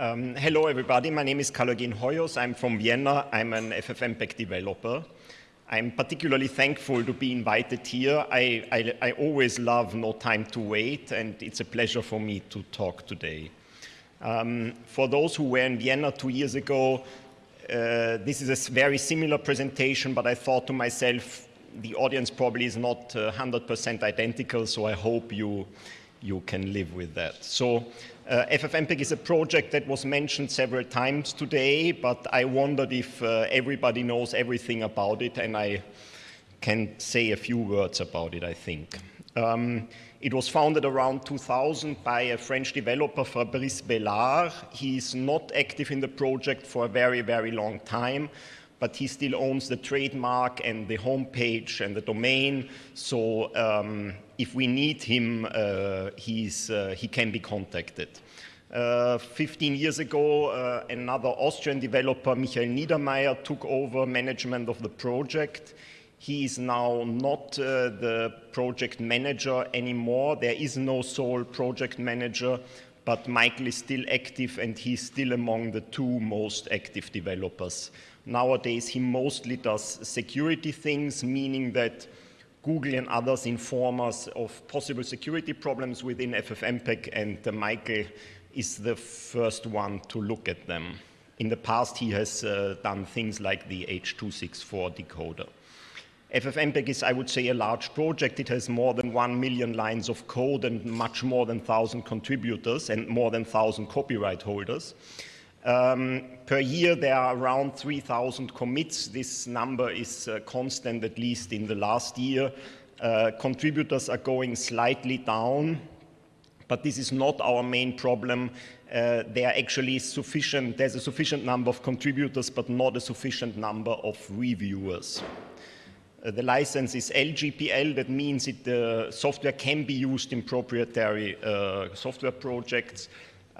Um, hello, everybody. My name is Carl-Eugen Hoyos. I'm from Vienna. I'm an FFmpeg developer. I'm particularly thankful to be invited here. I, I, I, always love No Time to Wait, and it's a pleasure for me to talk today. Um, for those who were in Vienna two years ago, uh, this is a very similar presentation, but I thought to myself, the audience probably is not 100% uh, identical, so I hope you, you can live with that. So uh, FFmpeg is a project that was mentioned several times today, but I wondered if uh, everybody knows everything about it, and I can say a few words about it, I think. Um, it was founded around 2000 by a French developer, Fabrice Bellard. He's not active in the project for a very, very long time, but he still owns the trademark and the homepage and the domain. So um, if we need him, uh, he's, uh, he can be contacted. Uh, 15 years ago, uh, another Austrian developer, Michael Niedermayer, took over management of the project. He is now not uh, the project manager anymore. There is no sole project manager, but Michael is still active and he's still among the two most active developers. Nowadays, he mostly does security things, meaning that Google and others inform us of possible security problems within FFmpeg, and uh, Michael is the first one to look at them. In the past, he has uh, done things like the H.264 decoder. FFmpeg is, I would say, a large project. It has more than 1 million lines of code and much more than 1,000 contributors and more than 1,000 copyright holders. Um, per year, there are around 3,000 commits. This number is uh, constant, at least in the last year. Uh, contributors are going slightly down, but this is not our main problem. Uh, there are actually sufficient, there's a sufficient number of contributors, but not a sufficient number of reviewers. Uh, the license is LGPL, that means the uh, software can be used in proprietary uh, software projects.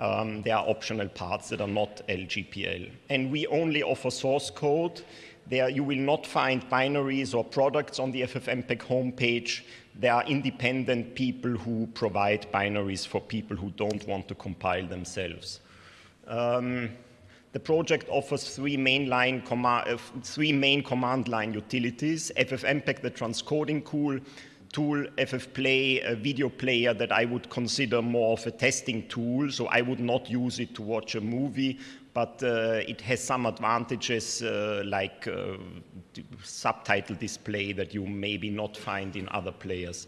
Um, there are optional parts that are not LGPL. And we only offer source code. There you will not find binaries or products on the FFmpeg homepage. There are independent people who provide binaries for people who don't want to compile themselves. Um, the project offers three main, line uh, three main command line utilities, FFmpeg, the transcoding tool, tool, FFplay, a video player that I would consider more of a testing tool. So I would not use it to watch a movie, but uh, it has some advantages uh, like uh, subtitle display that you maybe not find in other players.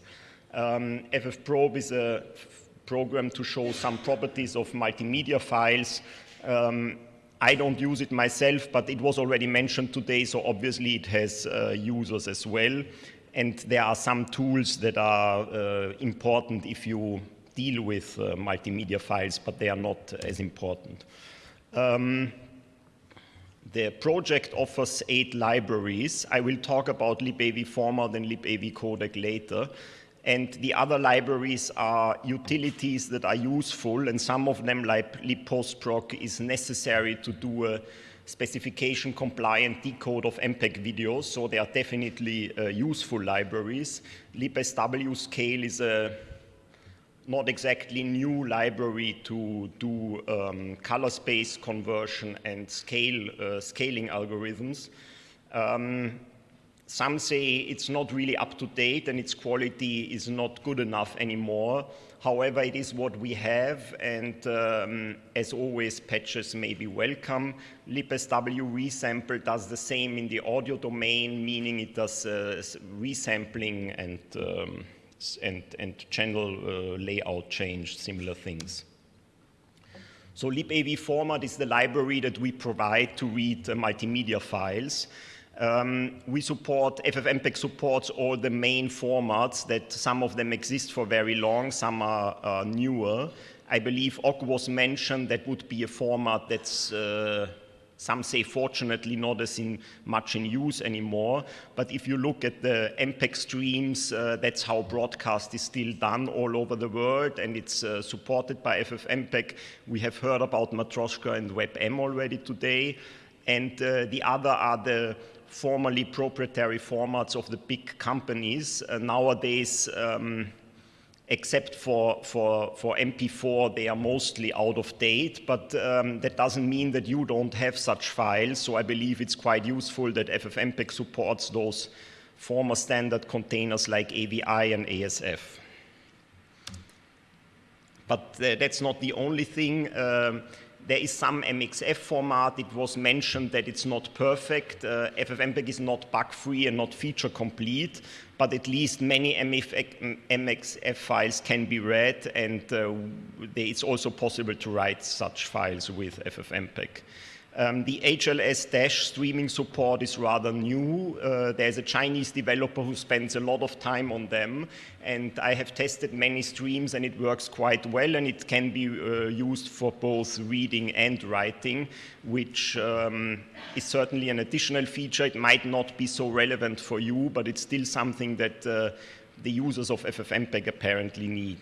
Um, FFprobe is a program to show some properties of multimedia files. Um, I don't use it myself, but it was already mentioned today, so obviously it has uh, users as well and there are some tools that are uh, important if you deal with uh, multimedia files, but they are not as important. Um, the project offers eight libraries. I will talk about libav format and libav codec later. And the other libraries are utilities that are useful, and some of them, like libpostproc, is necessary to do a specification compliant decode of MPEG videos, so they are definitely uh, useful libraries. libsw scale is a not exactly new library to do um, color space conversion and scale uh, scaling algorithms. Um, some say it's not really up to date and its quality is not good enough anymore. However, it is what we have, and um, as always, patches may be welcome. libsw resample does the same in the audio domain, meaning it does uh, resampling and, um, and, and channel uh, layout change, similar things. So libav format is the library that we provide to read uh, multimedia files. Um, we support, FFmpeg supports all the main formats that some of them exist for very long, some are uh, newer. I believe Ogg was mentioned, that would be a format that's, uh, some say fortunately not as in much in use anymore, but if you look at the MPEG streams, uh, that's how broadcast is still done all over the world, and it's uh, supported by FFmpeg. We have heard about Matroska and WebM already today, and uh, the other are the formerly proprietary formats of the big companies. Uh, nowadays, um, except for, for, for MP4, they are mostly out of date, but um, that doesn't mean that you don't have such files. So I believe it's quite useful that FFmpeg supports those former standard containers like AVI and ASF. But uh, that's not the only thing. Um, there is some MXF format. It was mentioned that it's not perfect. Uh, FFmpeg is not bug-free and not feature-complete, but at least many MXF files can be read, and uh, it's also possible to write such files with FFmpeg. Um, the HLS Dash streaming support is rather new. Uh, there's a Chinese developer who spends a lot of time on them, and I have tested many streams and it works quite well, and it can be uh, used for both reading and writing, which um, is certainly an additional feature. It might not be so relevant for you, but it's still something that uh, the users of FFmpeg apparently need.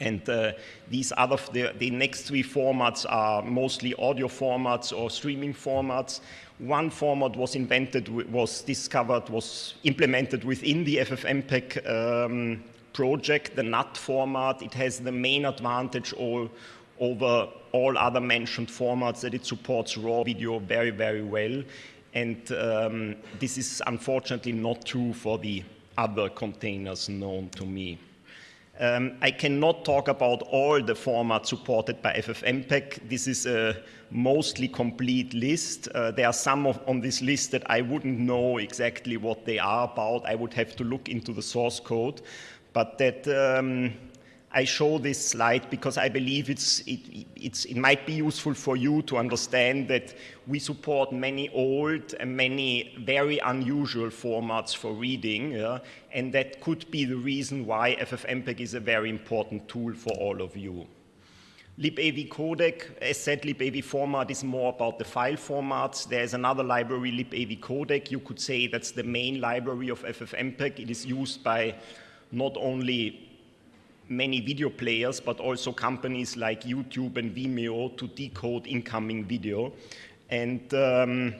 And uh, these other, the, the, next three formats are mostly audio formats or streaming formats. One format was invented, was discovered, was implemented within the FFmpeg um, project, the NUT format. It has the main advantage all, over all other mentioned formats that it supports raw video very, very well. And um, this is unfortunately not true for the other containers known to me. Um, I cannot talk about all the formats supported by FFmpeg. This is a mostly complete list. Uh, there are some of, on this list that I wouldn't know exactly what they are about. I would have to look into the source code. But that um, I show this slide because I believe it's, it, it's, it might be useful for you to understand that we support many old and many very unusual formats for reading, yeah? and that could be the reason why FFmpeg is a very important tool for all of you. libav codec, as said, libav format is more about the file formats. There's another library, libav codec. You could say that's the main library of FFmpeg. It is used by not only many video players, but also companies like YouTube and Vimeo to decode incoming video. And um,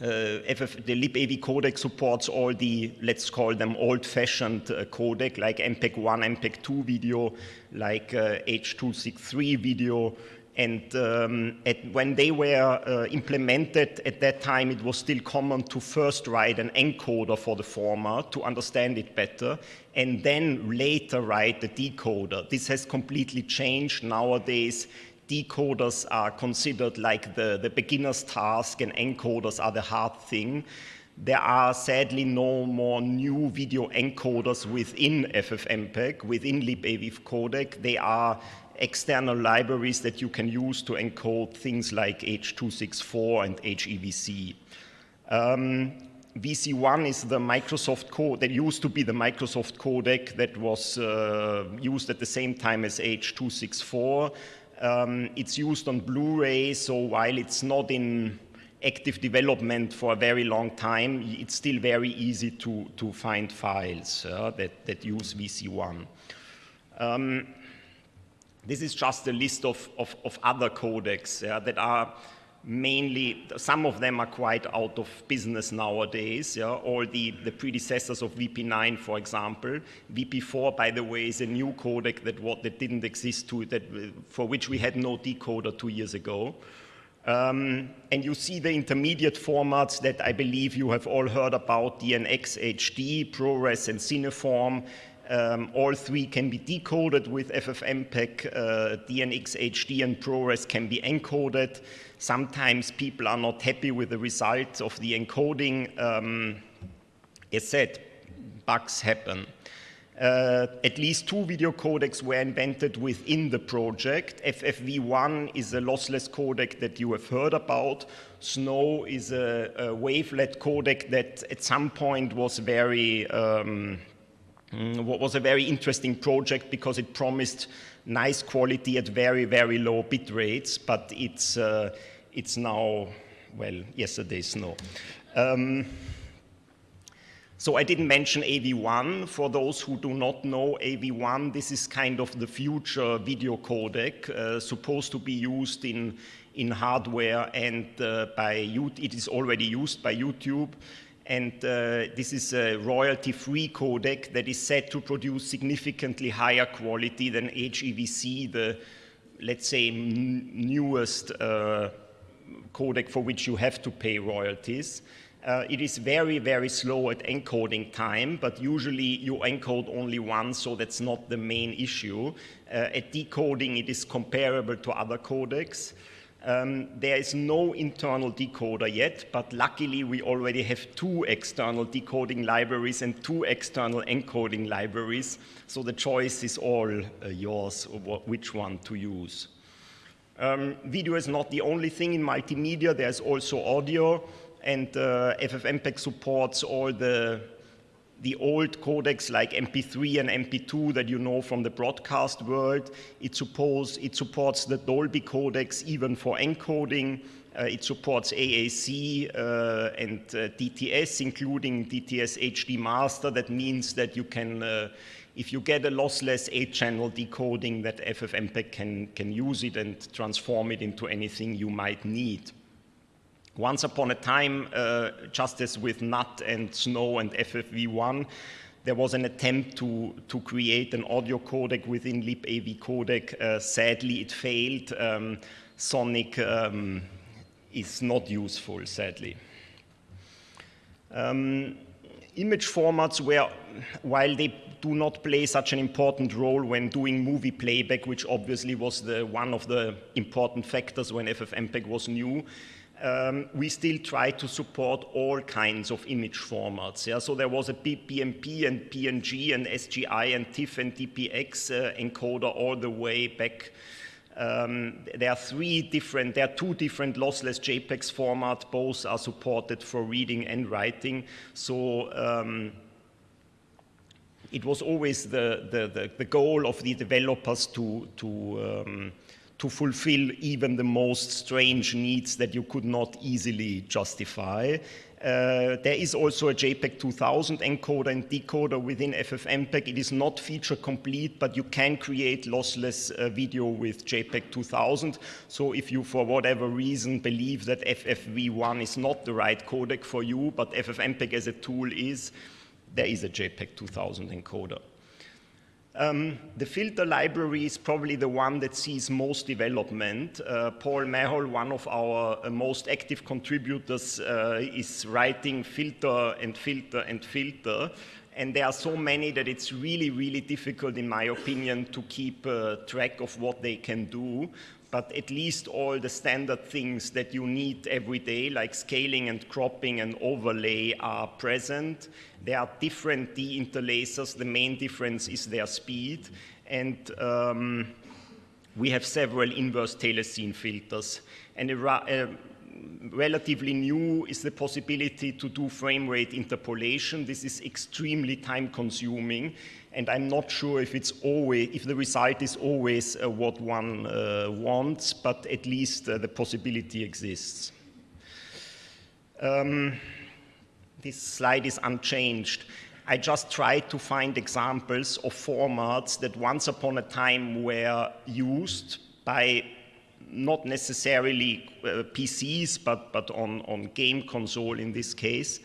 uh, FF, the libav codec supports all the, let's call them old-fashioned uh, codec, like MPEG-1, MPEG-2 video, like uh, H.263 video, and um, at, when they were uh, implemented at that time, it was still common to first write an encoder for the former to understand it better, and then later write the decoder. This has completely changed. Nowadays, decoders are considered like the, the beginner's task, and encoders are the hard thing. There are sadly no more new video encoders within FFmpeg, within libav codec. They are external libraries that you can use to encode things like H.264 and HEVC. Um, VC1 is the Microsoft code that used to be the Microsoft codec that was uh, used at the same time as H.264. Um, it's used on Blu-ray, so while it's not in active development for a very long time, it's still very easy to, to find files uh, that, that use VC1. Um, this is just a list of, of, of other codecs yeah, that are mainly, some of them are quite out of business nowadays, yeah, all the, the predecessors of VP9, for example. VP4, by the way, is a new codec that, what, that didn't exist to, that, for which we had no decoder two years ago. Um, and you see the intermediate formats that I believe you have all heard about, DNX HD, ProRes, and Cineform. Um, all three can be decoded with FFmpeg. Uh, DNX HD and ProRes can be encoded. Sometimes people are not happy with the results of the encoding. Um, as said, bugs happen. Uh, at least two video codecs were invented within the project. FFV1 is a lossless codec that you have heard about. Snow is a, a wavelet codec that at some point was very um, Mm, was a very interesting project because it promised nice quality at very, very low bit rates, but it's, uh, it's now, well, yesterday's snow. Um, so I didn't mention AV1. For those who do not know AV1, this is kind of the future video codec, uh, supposed to be used in, in hardware and uh, by, it is already used by YouTube And uh, this is a royalty-free codec that is said to produce significantly higher quality than HEVC, the, let's say, newest uh, codec for which you have to pay royalties. Uh, it is very, very slow at encoding time, but usually you encode only once, so that's not the main issue. Uh, at decoding, it is comparable to other codecs. Um, there is no internal decoder yet, but luckily we already have two external decoding libraries and two external encoding libraries, so the choice is all uh, yours, which one to use. Um, video is not the only thing in multimedia, there's also audio and uh, FFmpeg supports all the, the old codecs like MP3 and MP2 that you know from the broadcast world. It, suppose, it supports the Dolby codecs even for encoding. Uh, it supports AAC uh, and uh, DTS, including DTS HD Master. That means that you can, uh, if you get a lossless 8-channel decoding, that FFmpeg can, can use it and transform it into anything you might need. Once upon a time, uh, just as with NUT and SNOW and FFV1, there was an attempt to, to create an audio codec within libav codec. Uh, sadly, it failed. Um, Sonic um, is not useful, sadly. Um, image formats while they do not play such an important role when doing movie playback, which obviously was the, one of the important factors when FFmpeg was new, um, we still try to support all kinds of image formats. Yeah? So there was a BMP and PNG and SGI and TIFF and DPX uh, encoder all the way back. Um, there are three different, there are two different lossless JPEGs format. Both are supported for reading and writing. So um, it was always the, the, the, the, goal of the developers to, to um, to fulfill even the most strange needs that you could not easily justify. Uh, there is also a JPEG 2000 encoder and decoder within FFmpeg. It is not feature complete, but you can create lossless uh, video with JPEG 2000. So if you, for whatever reason, believe that FFV1 is not the right codec for you, but FFmpeg as a tool is, there is a JPEG 2000 encoder. Um, the filter library is probably the one that sees most development. Uh, Paul Mahol, one of our uh, most active contributors, uh, is writing filter and filter and filter. And there are so many that it's really, really difficult, in my opinion, to keep uh, track of what they can do but at least all the standard things that you need every day, like scaling and cropping and overlay, are present. There are different deinterlacers. The main difference is their speed. And um, we have several inverse telecine filters. And relatively new is the possibility to do frame rate interpolation. This is extremely time consuming and I'm not sure if it's always, if the result is always uh, what one uh, wants, but at least uh, the possibility exists. Um, this slide is unchanged. I just tried to find examples of formats that once upon a time were used by not necessarily uh, PCs, but, but on, on game console in this case.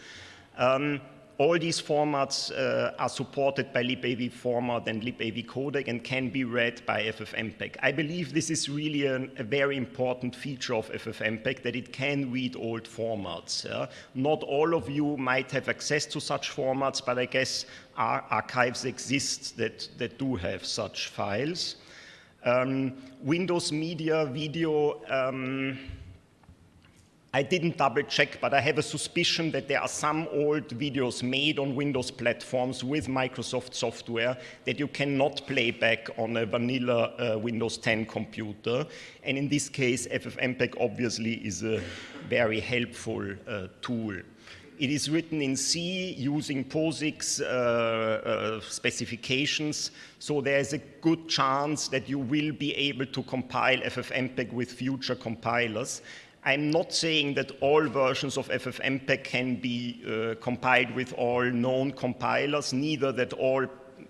Um, all these formats uh, are supported by libav format and libav codec and can be read by FFmpeg. I believe this is really an, a very important feature of FFmpeg that it can read old formats. Yeah? Not all of you might have access to such formats, but I guess ar archives exist that, that do have such files. Um, Windows Media Video um, I didn't double check, but I have a suspicion that there are some old videos made on Windows platforms with Microsoft software that you cannot play back on a vanilla uh, Windows 10 computer. And in this case, FFmpeg obviously is a very helpful uh, tool. It is written in C using POSIX uh, uh, specifications, so there is a good chance that you will be able to compile FFmpeg with future compilers. I'm not saying that all versions of FFmpeg can be uh, compiled with all known compilers, neither that all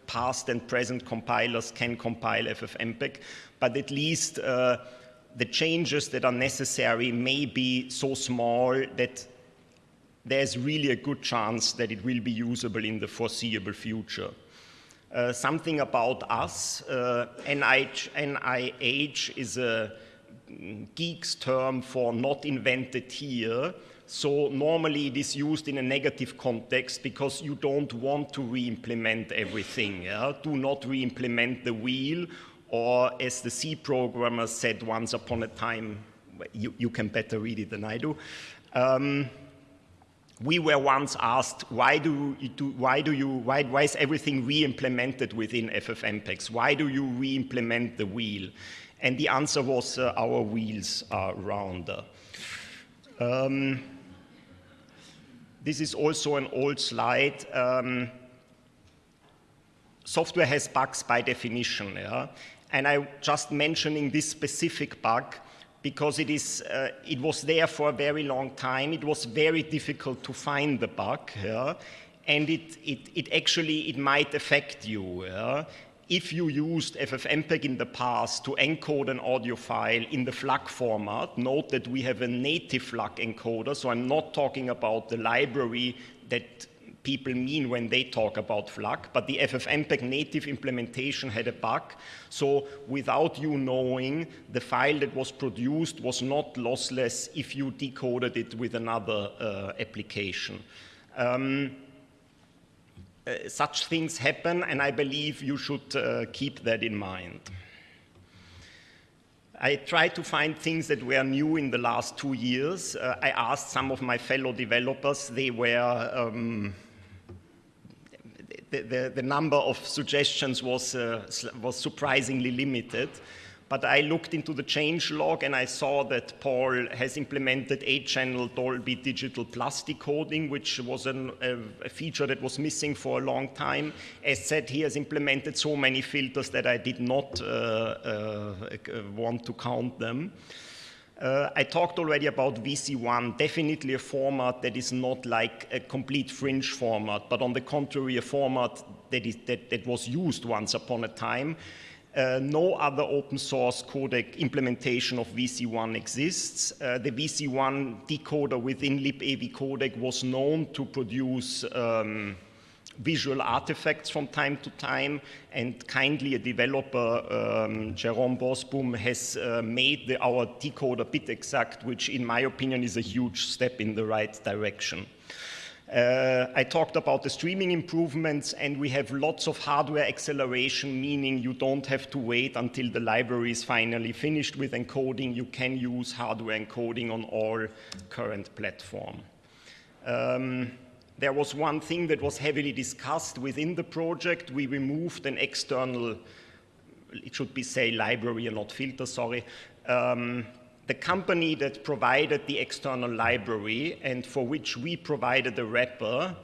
past and present compilers can compile FFmpeg, but at least uh, the changes that are necessary may be so small that there's really a good chance that it will be usable in the foreseeable future. Uh, something about us, uh, NIH, NIH is a geek's term for not invented here. So normally it is used in a negative context because you don't want to re-implement everything. Yeah? Do not re-implement the wheel or as the C programmer said once upon a time, you, you can better read it than I do. Um, we were once asked, why do you, do, why do you, why, why is everything re-implemented within FFmpeg? Why do you re-implement the wheel? And the answer was, uh, our wheels are rounder. Um, this is also an old slide. Um, software has bugs by definition, yeah? And I'm just mentioning this specific bug because it, is, uh, it was there for a very long time. It was very difficult to find the bug, yeah? and it, it, it, actually it might affect you. Yeah? If you used FFmpeg in the past to encode an audio file in the FLAC format, note that we have a native FLAC encoder, so I'm not talking about the library that people mean when they talk about FLAC, but the FFmpeg native implementation had a bug. So without you knowing, the file that was produced was not lossless if you decoded it with another uh, application. Um, uh, such things happen, and I believe you should uh, keep that in mind. I tried to find things that were new in the last two years. Uh, I asked some of my fellow developers, they were um, the, the, the, number of suggestions was, uh, was surprisingly limited. But I looked into the change log and I saw that Paul has implemented 8-channel Dolby Digital Plus decoding, which was an, a, a, feature that was missing for a long time. As said, he has implemented so many filters that I did not uh, uh, want to count them. Uh, I talked already about VC1, definitely a format that is not like a complete fringe format, but on the contrary, a format that, is, that, that was used once upon a time. Uh, no other open source codec implementation of VC1 exists. Uh, the VC1 decoder within libav codec was known to produce um, visual artifacts from time to time, and kindly a developer, um, Jerome Borsboom, has uh, made the, our decoder bit exact, which in my opinion is a huge step in the right direction. Uh, I talked about the streaming improvements and we have lots of hardware acceleration, meaning you don't have to wait until the library is finally finished with encoding. You can use hardware encoding on all current platform. Um, there was one thing that was heavily discussed within the project. We removed an external, it should be say library and not filter, sorry. Um, the company that provided the external library and for which we provided the wrapper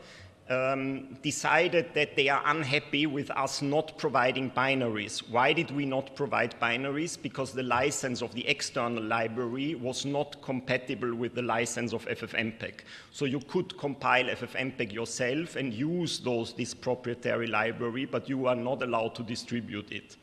um, decided that they are unhappy with us not providing binaries. Why did we not provide binaries? Because the license of the external library was not compatible with the license of FFmpeg. So you could compile FFmpeg yourself and use those, this proprietary library, but you are not allowed to distribute it.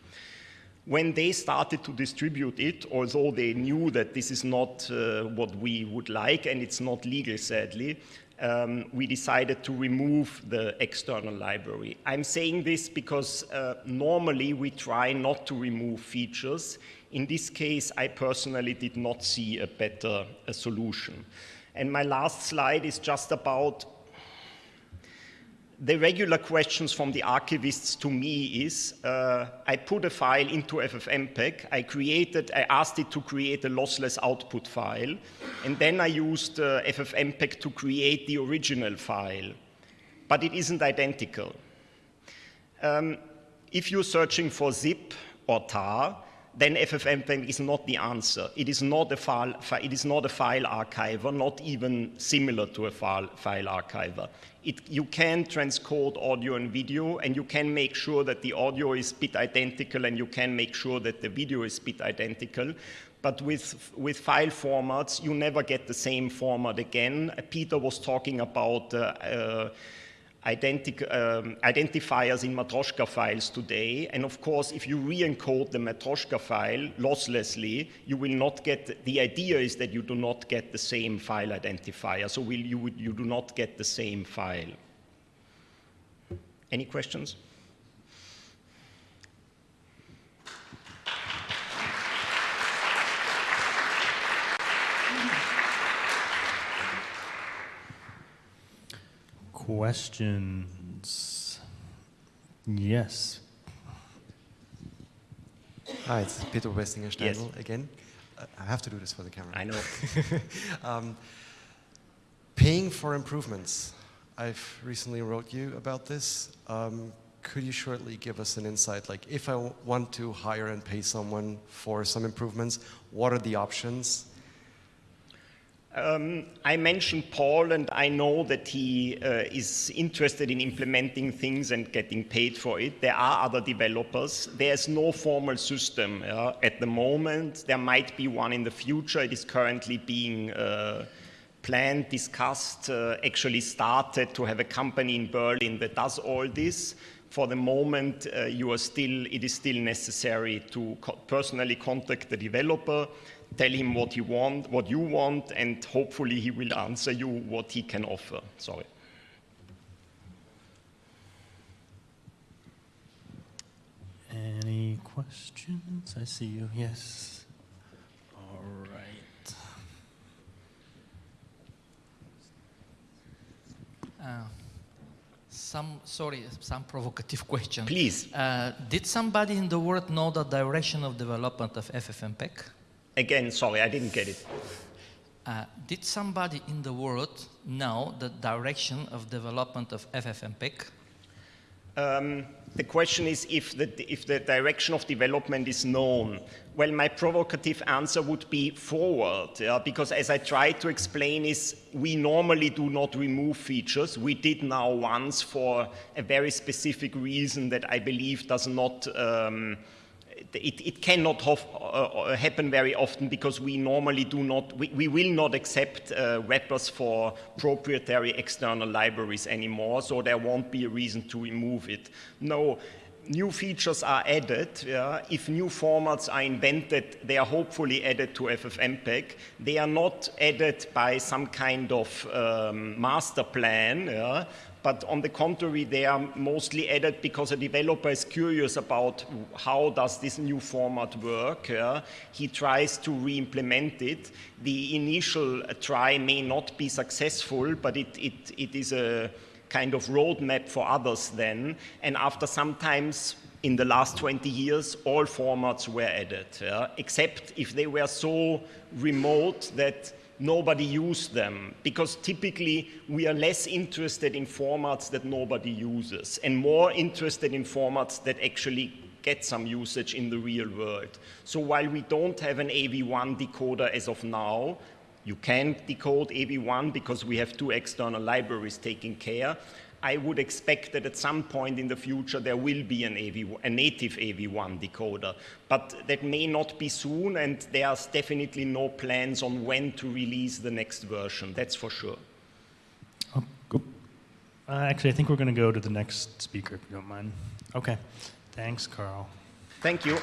When they started to distribute it, although they knew that this is not uh, what we would like and it's not legal, sadly, um, we decided to remove the external library. I'm saying this because uh, normally we try not to remove features. In this case, I personally did not see a better a solution. And my last slide is just about the regular questions from the archivists to me is, uh, I put a file into FFmpeg, I created, I asked it to create a lossless output file, and then I used uh, FFmpeg to create the original file, but it isn't identical. Um, if you're searching for zip or tar, then FFmpeg is not the answer. It is not a file, it is not a file archiver, not even similar to a file, file archiver. It, you can transcode audio and video, and you can make sure that the audio is bit identical, and you can make sure that the video is bit identical. But with, with file formats, you never get the same format again. Peter was talking about uh, uh, um, identifiers in Matroska files today. And of course, if you re-encode the Matroska file losslessly, you will not get, the idea is that you do not get the same file identifier. So will you, you do not get the same file. Any questions? Questions? Yes. Hi, it's Peter Bubestinger Steindl Yes. again. I have to do this for the camera. I know. um, paying for improvements. I've recently wrote you about this. Um, could you shortly give us an insight? Like, if I want to hire and pay someone for some improvements, what are the options? Um, I mentioned Paul, and I know that he uh, is interested in implementing things and getting paid for it. There are other developers. There's no formal system uh, at the moment. There might be one in the future. It is currently being uh, planned, discussed, uh, actually started to have a company in Berlin that does all this. For the moment, uh, you are still, it is still necessary to co personally contact the developer, tell him what you want, what you want, and hopefully he will answer you what he can offer. Sorry. Any questions? I see you. Yes. All right. Uh, some, sorry, some provocative question. Please. Uh, did somebody in the world know the direction of development of FFmpeg? Again, sorry, I didn't get it. Uh, did somebody in the world know the direction of development of FFmpeg? Um, the question is if the, if the direction of development is known. Well, my provocative answer would be forward, yeah, because as I tried to explain is we normally do not remove features. We did now once for a very specific reason that I believe does not um, it, it, cannot hof, uh, happen very often because we normally do not, we, we will not accept uh, wrappers for proprietary external libraries anymore, so there won't be a reason to remove it. No, new features are added. Yeah? If new formats are invented, they are hopefully added to FFmpeg. They are not added by some kind of um, master plan. Yeah? But on the contrary, they are mostly added because a developer is curious about how does this new format work. He tries to re-implement it. The initial try may not be successful, but it, it, it is a kind of roadmap for others then. And after sometimes in the last 20 years, all formats were added, except if they were so remote that nobody used them because typically we are less interested in formats that nobody uses and more interested in formats that actually get some usage in the real world. So while we don't have an AV1 decoder as of now, you can decode AV1 because we have two external libraries taking care. I would expect that at some point in the future there will be an AV, a native AV1 decoder, but that may not be soon and there's definitely no plans on when to release the next version, that's for sure. Oh, go. Uh, actually, I think we're going to go to the next speaker, if you don't mind. Okay. Thanks, Carl. Thank you.